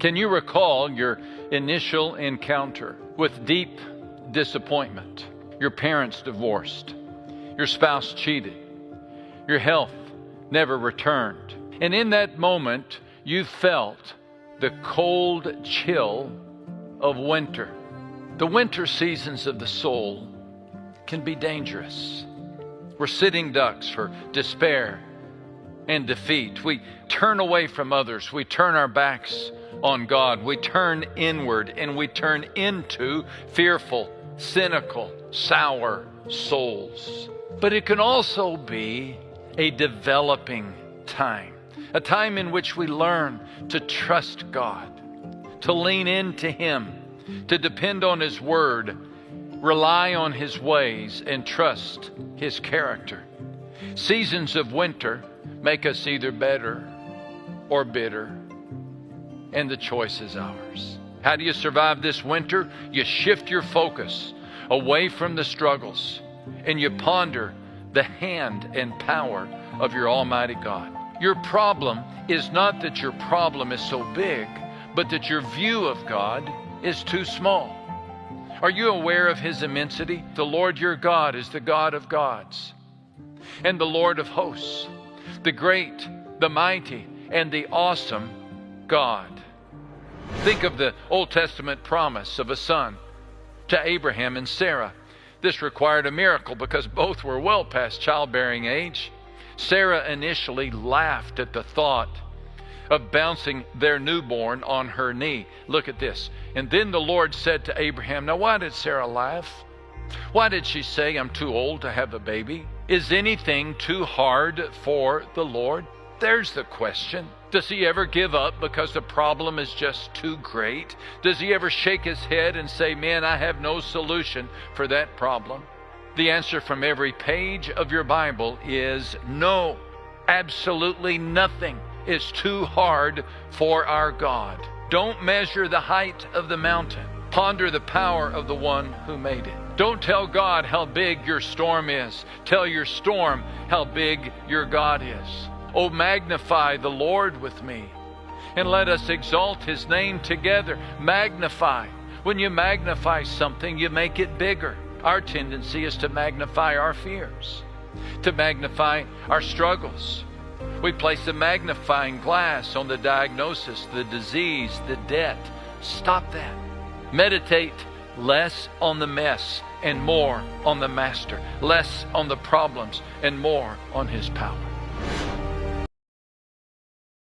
Can you recall your initial encounter with deep disappointment? Your parents divorced, your spouse cheated, your health never returned. And in that moment, you felt the cold chill of winter. The winter seasons of the soul can be dangerous. We're sitting ducks for despair and defeat. We turn away from others. We turn our backs on God. We turn inward and we turn into fearful, cynical, sour souls. But it can also be a developing time, a time in which we learn to trust God, to lean into Him, to depend on His Word, rely on His ways, and trust His character. Seasons of winter make us either better or bitter, and the choice is ours. How do you survive this winter? You shift your focus away from the struggles and you ponder the hand and power of your Almighty God. Your problem is not that your problem is so big, but that your view of God is too small. Are you aware of His immensity? The Lord your God is the God of gods and the Lord of hosts, the great, the mighty, and the awesome God. Think of the Old Testament promise of a son to Abraham and Sarah. This required a miracle because both were well past childbearing age. Sarah initially laughed at the thought of bouncing their newborn on her knee. Look at this. And then the Lord said to Abraham, Now, why did Sarah laugh? Why did she say, I'm too old to have a baby? Is anything too hard for the Lord? There's the question. Does he ever give up because the problem is just too great? Does he ever shake his head and say, Man, I have no solution for that problem? The answer from every page of your Bible is no. Absolutely nothing is too hard for our God. Don't measure the height of the mountain. Ponder the power of the one who made it. Don't tell God how big your storm is. Tell your storm how big your God is. Oh, magnify the Lord with me, and let us exalt his name together. Magnify. When you magnify something, you make it bigger. Our tendency is to magnify our fears, to magnify our struggles. We place a magnifying glass on the diagnosis, the disease, the debt. Stop that. Meditate less on the mess and more on the master, less on the problems and more on his power.